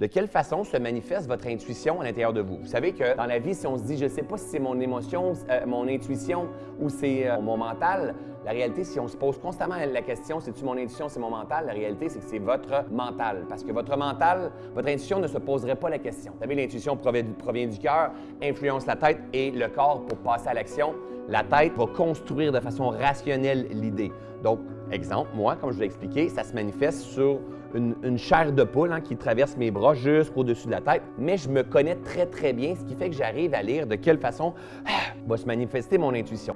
de quelle façon se manifeste votre intuition à l'intérieur de vous? Vous savez que dans la vie, si on se dit, je ne sais pas si c'est mon émotion, euh, mon intuition ou c'est euh, mon mental, la réalité, si on se pose constamment la question, c'est-tu mon intuition, c'est mon mental, la réalité, c'est que c'est votre mental. Parce que votre mental, votre intuition ne se poserait pas la question. Vous savez, l'intuition provient du cœur, influence la tête et le corps pour passer à l'action. La tête va construire de façon rationnelle l'idée. Donc, exemple, moi, comme je vous l'ai expliqué, ça se manifeste sur une, chair de poule hein, qui traverse mes bras jusqu'au-dessus de la tête, mais je me connais très, très bien, ce qui fait que j'arrive à lire de quelle façon ah, va se manifester mon intuition.